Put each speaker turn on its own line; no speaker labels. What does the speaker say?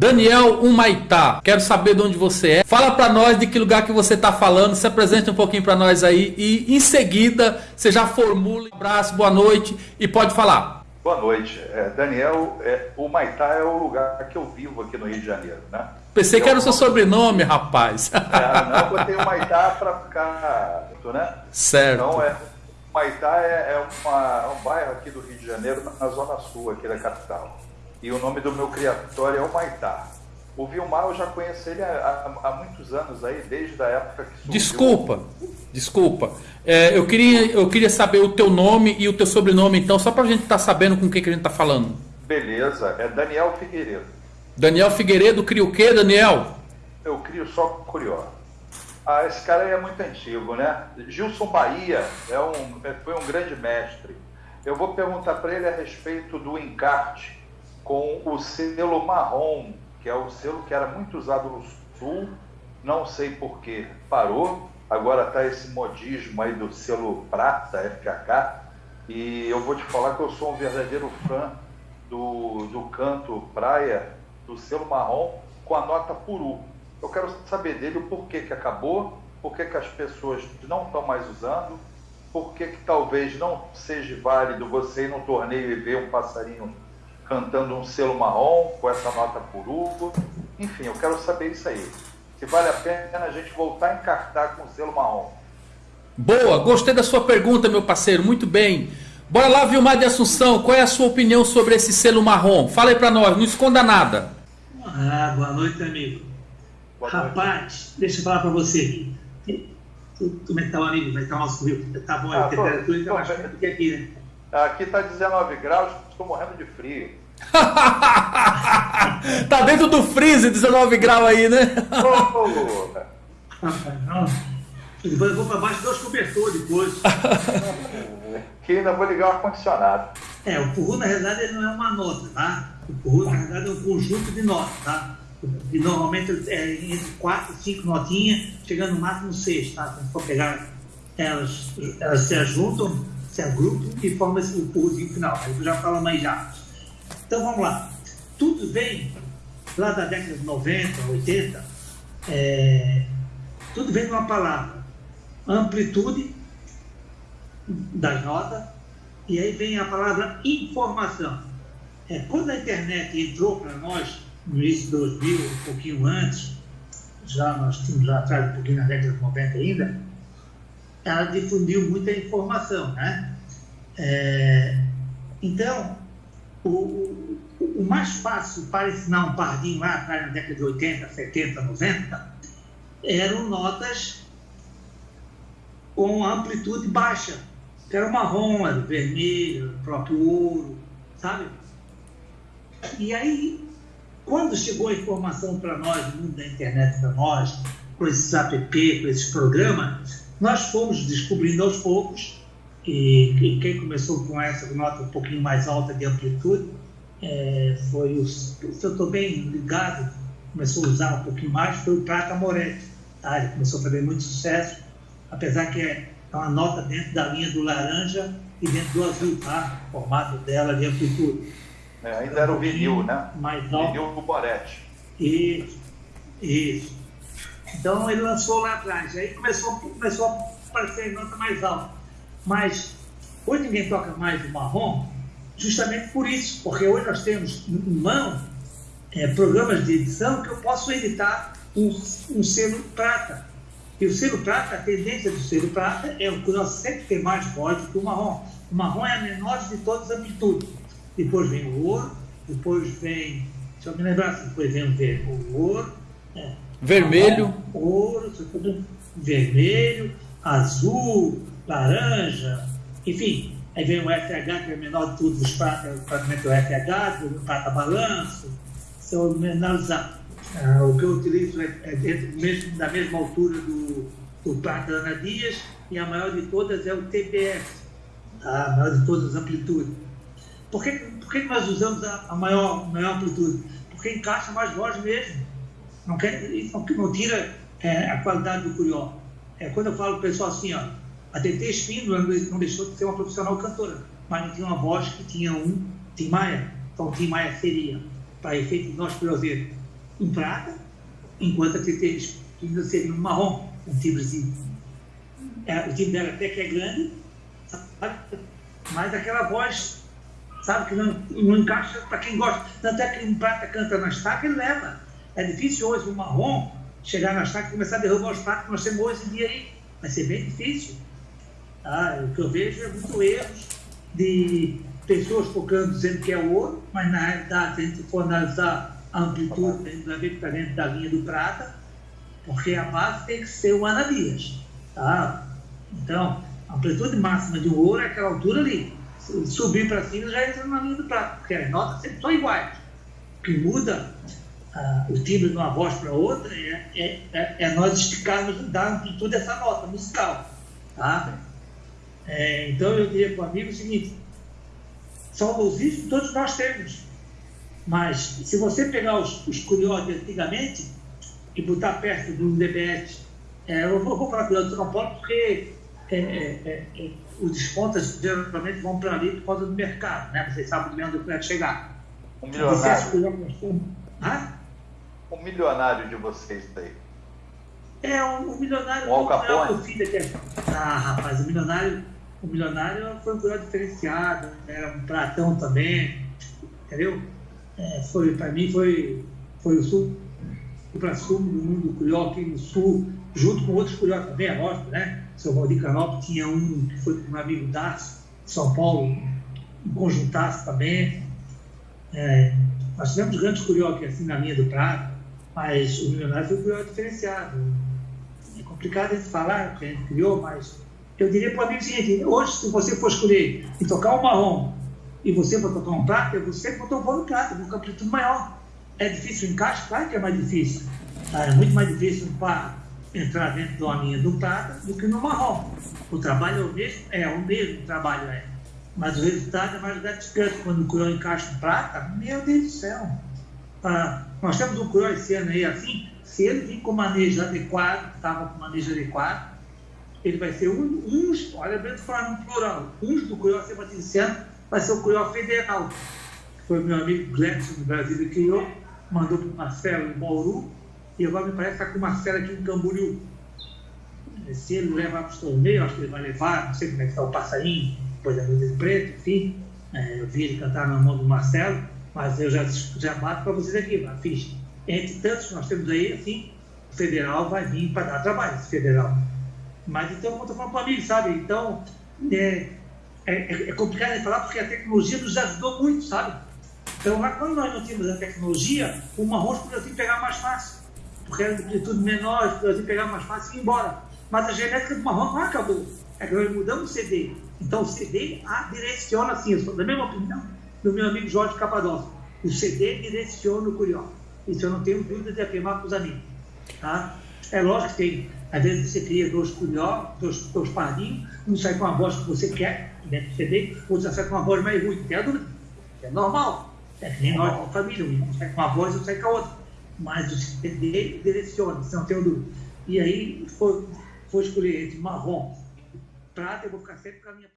Daniel Humaitá, quero saber de onde você é. Fala para nós de que lugar que você está falando, se apresente um pouquinho para nós aí e em seguida você já formula um abraço, boa noite e pode falar.
Boa noite. É, Daniel, é, Humaitá é o lugar que eu vivo aqui no Rio de Janeiro, né?
Pensei eu, que era o seu sobrenome, rapaz.
É, não, eu botei Humaitá para ficar, né?
Certo.
Então, é, Humaitá é, é, uma, é um bairro aqui do Rio de Janeiro, na zona sul aqui da capital e o nome do meu criatório é o Maitá. O Vilmar eu já conheço ele há, há, há muitos anos aí, desde a época que surgiu.
Desculpa, desculpa. É, eu, queria, eu queria saber o teu nome e o teu sobrenome, então, só para a gente estar tá sabendo com o que, que a gente está falando.
Beleza, é Daniel Figueiredo.
Daniel Figueiredo cria o quê, Daniel?
Eu crio só Curió. Ah, esse cara aí é muito antigo, né? Gilson Bahia é um, é, foi um grande mestre. Eu vou perguntar para ele a respeito do encarte com o selo marrom, que é o selo que era muito usado no Sul, não sei por que parou, agora está esse modismo aí do selo prata, FKK, e eu vou te falar que eu sou um verdadeiro fã do, do canto praia, do selo marrom, com a nota puru. Eu quero saber dele o porquê que acabou, por que as pessoas não estão mais usando, por que talvez não seja válido você ir num torneio e ver um passarinho cantando um selo marrom com essa nota por Hugo. Enfim, eu quero saber isso aí. Se vale a pena a gente voltar a encartar com o selo marrom.
Boa, gostei da sua pergunta, meu parceiro, muito bem. Bora lá, Vilmar de Assunção, qual é a sua opinião sobre esse selo marrom? Fala aí pra nós, não esconda nada.
Ah, boa noite, amigo. Boa Rapaz, noite. deixa eu falar pra você. Como é que tá o amigo? Como é que tá o nosso rio? Tá bom, ah, a temperatura está mais do que aqui, né?
Aqui tá 19 graus, estou morrendo de frio.
Tá dentro do freezer 19 graus aí, né?
oh, depois eu vou para baixo dos cobertores depois.
que ainda vou ligar o ar-condicionado.
É, o Purru na realidade ele não é uma nota, tá? O Purru na realidade é um conjunto de notas, tá? E normalmente é entre 4 e 5 notinhas, chegando no máximo 6, tá? Se for pegar elas, elas se ajuntam, se agrupam e formam o Purruzinho final. Aí tu já fala mais já. Então vamos lá. Tudo vem lá da década de 90, 80, é, tudo vem de uma palavra. Amplitude das notas, e aí vem a palavra informação. É, quando a internet entrou para nós, no início de 2000, um pouquinho antes, já nós tínhamos lá atrás, um pouquinho na década de 90 ainda, ela difundiu muita informação, né? É, então, o, o, mais fácil para ensinar um pardinho lá atrás, na década de 80, 70, 90, eram notas com amplitude baixa, que era o marrom, era o vermelho, o próprio ouro, sabe? E aí, quando chegou a informação para nós, no mundo da internet para nós, com esses app, com esses programas, nós fomos descobrindo aos poucos e, e quem começou com essa nota um pouquinho mais alta de amplitude é, foi o, se eu estou bem ligado, começou a usar um pouquinho mais, foi o Prata Moretti. Tá? Ele começou a fazer muito sucesso, apesar que é uma nota dentro da linha do laranja e dentro do azul, tá? O formato dela de amplitude.
É, ainda era o vinil, né?
Mais alto.
Vinil do Moretti.
Isso, isso. Então ele lançou lá atrás, aí começou, começou a aparecer nota mais alta. Mas hoje ninguém toca mais o marrom, justamente por isso, porque hoje nós temos em mão é, programas de edição que eu posso editar um, um selo prata. E o selo prata, a tendência do selo prata é o que nós sempre tem mais do que o marrom. O marrom é a menor de todas as amplitudes. Depois vem o ouro, depois vem, deixa eu me lembrar, depois vem o, ver, o ouro,
é, vermelho, marrom,
ouro, vermelho, azul, laranja, enfim. Aí vem o FH, que é o menor de todos os pratos, praticamente o FH, o prata balanço. Se eu analisar, uh, o que eu utilizo é, é dentro mesmo, da mesma altura do, do prata Ana Dias, e a maior de todas é o TPS, tá? a maior de todas as amplitudes. Por que, por que nós usamos a, a maior, maior amplitude? Porque encaixa mais voz mesmo. Não, quer, não, não tira é, a qualidade do curió. É, quando eu falo para o pessoal assim, ó, a TT Espíndola não deixou de ser uma profissional cantora, mas não tinha uma voz que tinha um Tim Maia. Então, Tim Maia seria, para efeito de nós ver, um prata, enquanto a TT seria um marrom, um timbre é, o timbre dela até que é grande, sabe? mas aquela voz, sabe, que não, não encaixa para quem gosta. Tanto é que um prata canta na estaca, ele leva. É difícil hoje um marrom chegar na estaca e começar a derrubar os pratos que nós temos hoje em dia aí. Vai ser bem difícil. Ah, o que eu vejo é muito erros de pessoas focando dizendo que é ouro, mas na realidade, se a gente for analisar a amplitude, a gente vai ver que está dentro da linha do prata, porque a base tem que ser o Ananias. Tá? Então, a amplitude máxima de um ouro é aquela altura ali. Se subir para cima já entra na linha do prata, porque as notas sempre são iguais. O que muda ah, o timbre de uma voz para outra é, é, é, é, nós esticarmos, dar amplitude dessa nota musical. Tá? É, então eu diria para o amigo o seguinte: saudosismo todos nós temos. Mas se você pegar os, os curiosos de antigamente e botar perto do DBS, é, eu vou, vou falar curioso de São Paulo porque é, é, é, é os descontos geralmente vão para ali por causa do mercado, né? Vocês sabem mesmo do que vai chegar.
Um milionário. Ah? Um milionário de vocês daí.
É, um, um milionário.
Um não é o
filho que é. Ah, rapaz, o milionário o milionário foi um curioso diferenciado, era um pratão também, entendeu? É, foi, para mim, foi, foi o sul, para sumo do mundo curió aqui no sul, junto com outros curió também, é lógico, né? Seu Valdir Canopio tinha um que foi um amigo Darcy, São Paulo, um conjuntaço também. É, nós tivemos grandes curió aqui assim na linha do prato, mas o milionário foi um curió diferenciado. É complicado a gente falar, porque a gente criou, mas eu diria para o amigo o seguinte: hoje, se você for escolher e tocar um marrom e você for tocar um prata, é você botou o pão no prato, com um amplitude maior. É difícil o encaixe? Claro que é mais difícil. Tá? É muito mais difícil para entrar dentro de uma linha do prata do que no marrom. O trabalho é o mesmo? É, o mesmo trabalho é. Mas o resultado é mais gratificante. Quando o curió encaixa no prata, meu Deus do céu. Ah, nós temos um curió esse ano aí assim, se ele vir com manejo adequado, estava com manejo adequado, ele vai ser um, uns, olha bem falar no plural, uns do Curió Sebastiano vai ser o Curió Federal, foi meu amigo Gledson do Brasil que criou, mandou para o Marcelo em Bauru, e agora me parece que está com o Marcelo aqui em Camboriú. Se ele levar para os torneios, acho que ele vai levar, não sei como é que está o passarinho, depois da luz preto, enfim. É, eu vi ele cantar na mão do Marcelo, mas eu já, já bato para vocês aqui, a ficha. Entre tantos que nós temos aí, assim, o federal vai vir para dar trabalho, esse federal. Mas então, como eu falando para mim, sabe? Então, é, é, é, complicado de falar porque a tecnologia nos ajudou muito, sabe? Então, lá quando nós não tínhamos a tecnologia, o marrom podia pegar mais fácil. Porque era de tudo menor, podia pegar mais fácil e ir embora. Mas a genética do marrom não acabou. É que nós mudamos o CD. Então, o CD a direciona assim, eu sou da mesma opinião do meu amigo Jorge Capadócio. O CD direciona o curió. Isso eu não tenho dúvida de afirmar para os amigos. Tá? É lógico que tem às vezes você cria dois cunhó, dois, dois pardinhos, um sai com a voz que você quer, dentro do CD, outro sai com uma voz mais ruim, é, é normal. É que nem nós com a família, um sai com uma voz e outro sai com a outra. Mas o CD direciona, você não tem dúvida. E aí, foi, foi escolher entre marrom, prata, eu vou ficar sempre com a minha